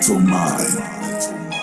mental mind.